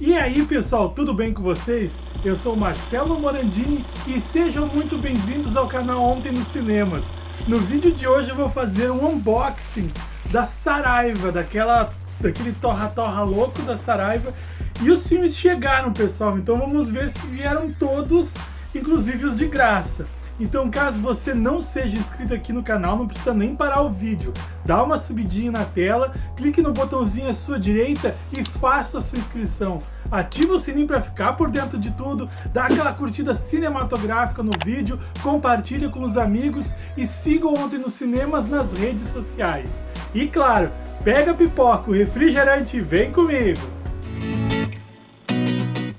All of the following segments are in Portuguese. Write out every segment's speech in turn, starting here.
E aí pessoal, tudo bem com vocês? Eu sou Marcelo Morandini e sejam muito bem-vindos ao canal Ontem nos Cinemas. No vídeo de hoje eu vou fazer um unboxing da Saraiva, daquela, daquele torra-torra louco da Saraiva. E os filmes chegaram pessoal, então vamos ver se vieram todos, inclusive os de graça. Então caso você não seja inscrito aqui no canal, não precisa nem parar o vídeo. Dá uma subidinha na tela, clique no botãozinho à sua direita e faça a sua inscrição. Ativa o sininho para ficar por dentro de tudo, dá aquela curtida cinematográfica no vídeo, compartilha com os amigos e siga Ontem nos Cinemas nas redes sociais. E claro, pega pipoca, o refrigerante e vem comigo!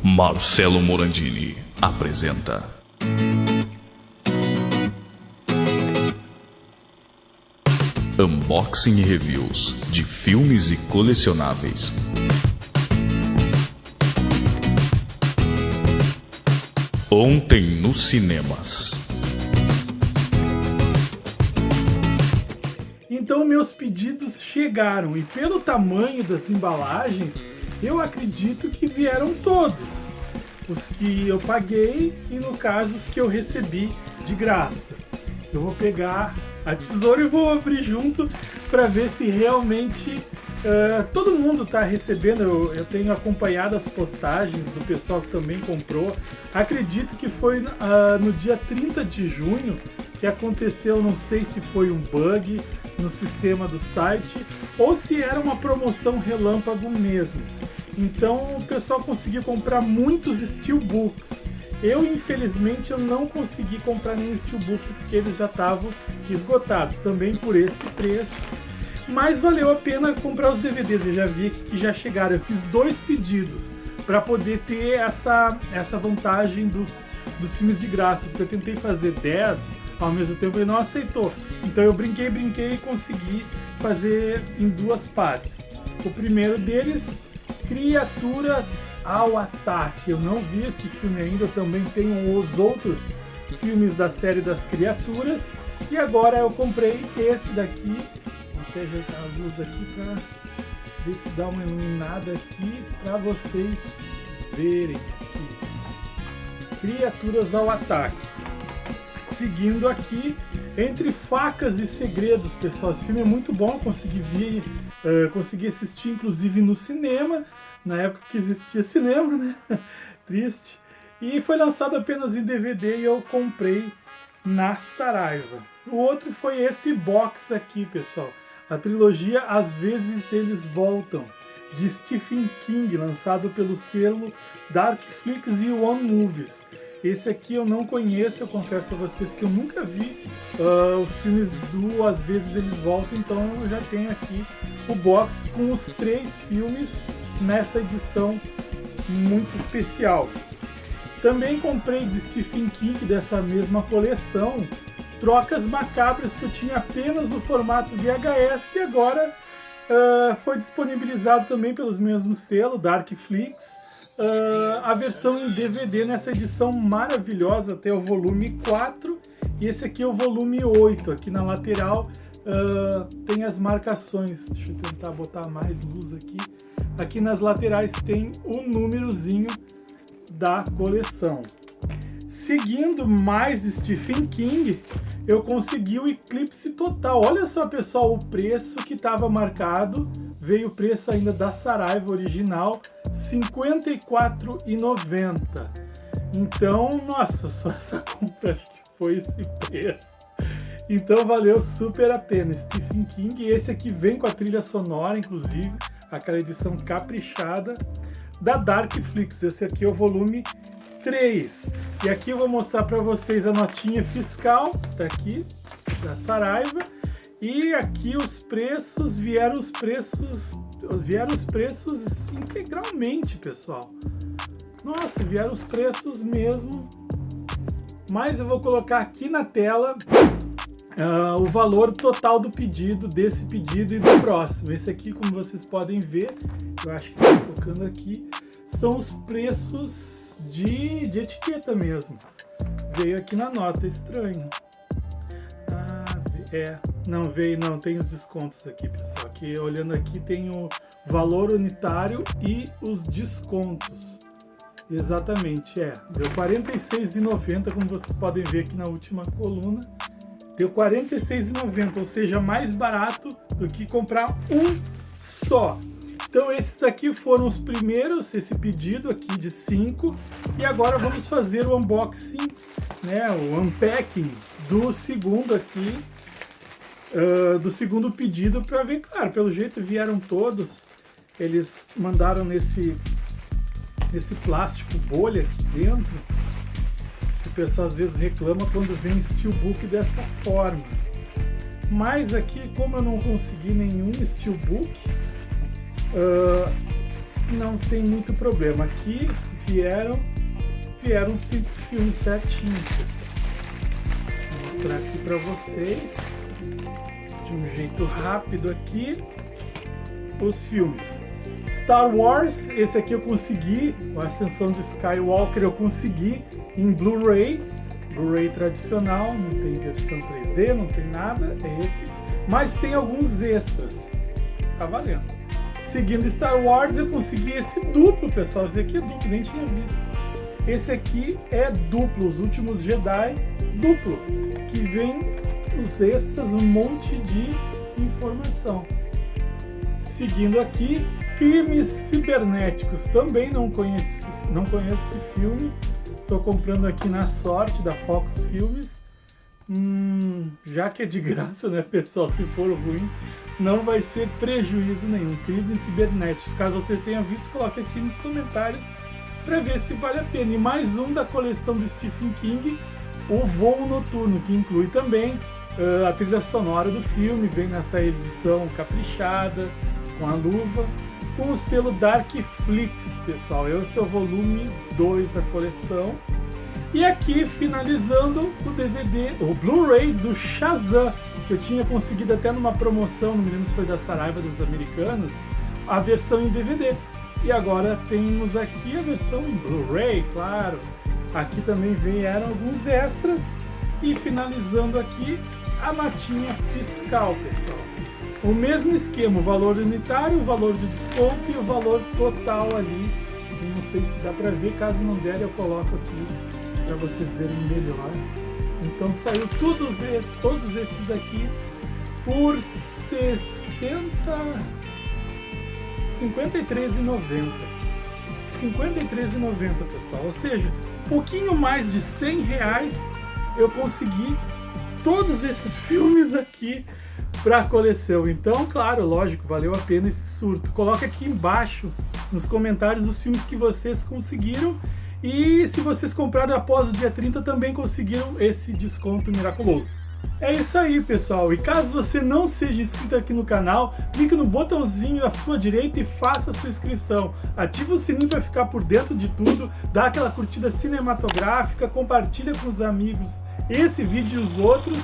Marcelo Morandini apresenta Unboxing e reviews de filmes e colecionáveis. Ontem nos cinemas. Então meus pedidos chegaram e pelo tamanho das embalagens, eu acredito que vieram todos. Os que eu paguei e no caso os que eu recebi de graça. Eu vou pegar a tesoura e vou abrir junto para ver se realmente uh, todo mundo está recebendo. Eu, eu, tenho acompanhado as postagens do pessoal que também comprou. Acredito que foi uh, no dia 30 de junho que aconteceu, não sei se foi um bug no sistema do site ou se era uma promoção relâmpago mesmo. Então o pessoal conseguiu comprar muitos steelbooks. Eu, infelizmente, eu não consegui comprar nenhum Steelbook porque eles já estavam esgotados, também por esse preço. Mas valeu a pena comprar os DVDs, eu já vi que já chegaram. Eu fiz dois pedidos para poder ter essa, essa vantagem dos, dos filmes de graça, porque eu tentei fazer 10 ao mesmo tempo ele não aceitou. Então eu brinquei, brinquei e consegui fazer em duas partes. O primeiro deles, Criaturas ao Ataque. Eu não vi esse filme ainda, eu também tenho os outros filmes da série das criaturas. E agora eu comprei esse daqui. Vou até ajeitar a luz aqui para ver se dá uma iluminada aqui para vocês verem aqui. Criaturas ao Ataque. Seguindo aqui, Entre Facas e Segredos, pessoal. Esse filme é muito bom, consegui ver, uh, consegui assistir inclusive no cinema na época que existia cinema, né? Triste. E foi lançado apenas em DVD e eu comprei na Saraiva. O outro foi esse box aqui, pessoal. A trilogia Às vezes Eles Voltam, de Stephen King, lançado pelo selo Darkflix e One Movies. Esse aqui eu não conheço, eu confesso a vocês que eu nunca vi uh, os filmes do Às vezes Eles Voltam, então eu já tenho aqui o box com os três filmes nessa edição muito especial. Também comprei de Stephen King dessa mesma coleção Trocas Macabras que eu tinha apenas no formato VHS e agora uh, foi disponibilizado também pelos mesmos selos, Darkflix, uh, a versão em DVD nessa edição maravilhosa até o volume 4 e esse aqui é o volume 8, aqui na lateral uh, tem as marcações, deixa eu tentar botar mais luz aqui, Aqui nas laterais tem o númerozinho da coleção. Seguindo mais Stephen King, eu consegui o Eclipse Total. Olha só, pessoal, o preço que estava marcado. Veio o preço ainda da Saraiva original, R$ 54,90. Então, nossa, só essa compra que foi esse preço. Então valeu super a pena. Stephen King, esse aqui vem com a trilha sonora, inclusive aquela edição caprichada da Darkflix. Esse aqui é o volume 3. E aqui eu vou mostrar para vocês a notinha fiscal, tá aqui, da Saraiva. E aqui os preços, vieram os preços, vieram os preços integralmente, pessoal. Nossa, vieram os preços mesmo. Mas eu vou colocar aqui na tela uh, o valor total do pedido, desse pedido e do próximo. Esse aqui, como vocês podem ver, eu acho que estou colocando aqui, são os preços de, de etiqueta mesmo. Veio aqui na nota, estranho. Ah, é, Não veio, não, tem os descontos aqui, pessoal. Aqui, olhando aqui, tem o valor unitário e os descontos. Exatamente, é. Deu R$ 46,90, como vocês podem ver aqui na última coluna. Deu R$ 46,90, ou seja, mais barato do que comprar um só. Então esses aqui foram os primeiros, esse pedido aqui de 5. E agora vamos fazer o unboxing, né, o unpacking do segundo aqui, uh, do segundo pedido para ver, claro, pelo jeito vieram todos. Eles mandaram nesse nesse plástico bolha aqui dentro, o pessoal às vezes reclama quando vem steelbook dessa forma. Mas aqui, como eu não consegui nenhum steelbook, uh, não tem muito problema. Aqui vieram, vieram cinco filmes certinhos, Vou mostrar aqui para vocês, de um jeito rápido aqui, os filmes. Star Wars, esse aqui eu consegui, a Ascensão de Skywalker eu consegui em Blu-ray, Blu-ray tradicional, não tem versão 3D, não tem nada, é esse, mas tem alguns extras, tá valendo. Seguindo Star Wars eu consegui esse duplo, pessoal, esse aqui é duplo, nem tinha visto. Esse aqui é duplo, os últimos Jedi duplo, que vem os extras, um monte de informação. Seguindo aqui, Crimes Cibernéticos. Também não conheço, não conheço esse filme. Estou comprando aqui na sorte da Fox Filmes. Hum, já que é de graça, né, pessoal? Se for ruim, não vai ser prejuízo nenhum. Crimes Cibernéticos. Caso você tenha visto, coloque aqui nos comentários para ver se vale a pena. E mais um da coleção do Stephen King, O Voo Noturno, que inclui também uh, a trilha sonora do filme, vem nessa edição caprichada, com a luva com o selo Darkflix, pessoal. Esse é o volume 2 da coleção. E aqui, finalizando o DVD, o Blu-ray do Shazam, que eu tinha conseguido até numa promoção, não me lembro se foi da Saraiva das Americanas, a versão em DVD. E agora temos aqui a versão em Blu-ray, claro. Aqui também vieram alguns extras. E finalizando aqui, a notinha fiscal, pessoal o mesmo esquema, o valor unitário, o valor de desconto e o valor total ali. não sei se dá para ver, caso não der eu coloco aqui para vocês verem melhor. Então saiu todos esses, todos esses daqui por 60 53,90. 53,90 pessoal, ou seja, pouquinho mais de 100 reais eu consegui todos esses filmes aqui para a coleção. Então, claro, lógico, valeu a pena esse surto. Coloque aqui embaixo nos comentários os filmes que vocês conseguiram e se vocês compraram após o dia 30 também conseguiram esse desconto miraculoso. É isso aí, pessoal. E caso você não seja inscrito aqui no canal, clique no botãozinho à sua direita e faça a sua inscrição. Ative o sininho para ficar por dentro de tudo, dá aquela curtida cinematográfica, compartilha com os amigos esse vídeo e os outros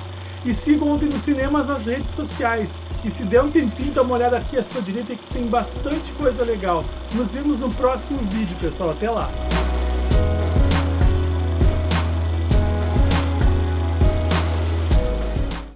e sigam ontem nos cinemas nas redes sociais. E se der um tempinho, dá uma olhada aqui à sua direita que tem bastante coisa legal. Nos vemos no próximo vídeo, pessoal. Até lá!